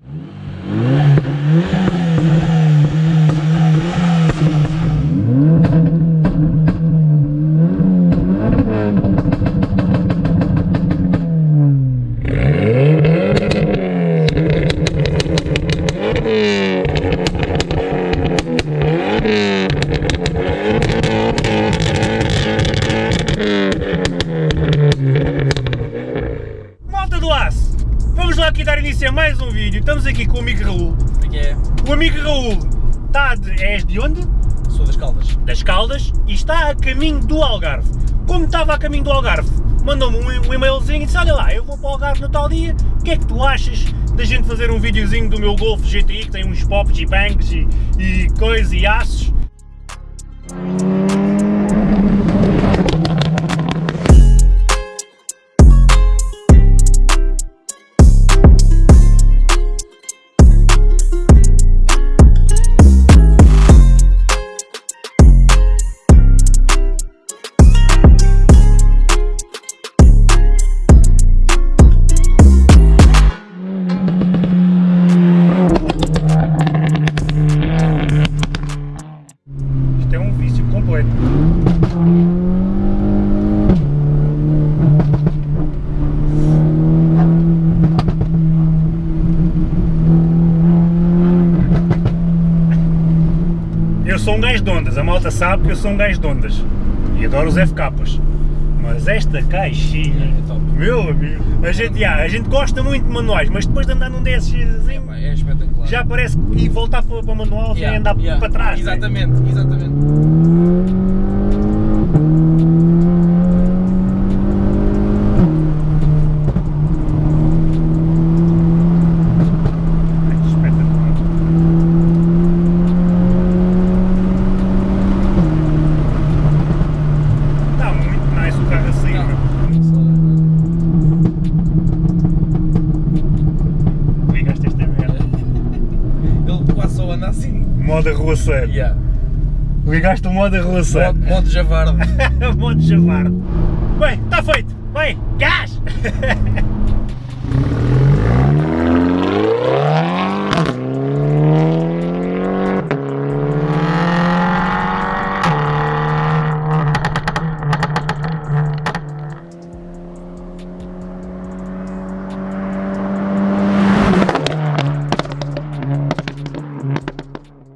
Malta vamos lá aqui dar início a mais um vídeo. Estamos aqui com o amigo Raul. que é? O amigo Raul está de, és de onde? Sou das Caldas. Das Caldas e está a caminho do Algarve. Como estava a caminho do Algarve, mandou-me um, e-mailzinho e disse, olha lá, eu vou para o Algarve no tal dia, o que é que tu achas da gente fazer um videozinho do meu Golf GTI que tem uns pops e bangs e, e coisas e aços? Sou um gajo de ondas, a malta sabe que eu sou um gajo de ondas. E adoro os FKs. Mas esta caixinha, É top. meu amigo, a gente, já, a gente gosta muito de manuais, mas depois de andar num desses É, é espetacular. já parece que voltar para, para o manual já é andar yeah. para trás. né? Exatamente, exatamente. Espetacular. Está muito nice o carro assim, meu. Ligaste esta merda. Ele quase só anda assim. Modo arruaceiro. Yeah. Ligaste o modo arruaceiro. Modo, modo javarde. modo javarde. Bem, está feito. Vai, gás!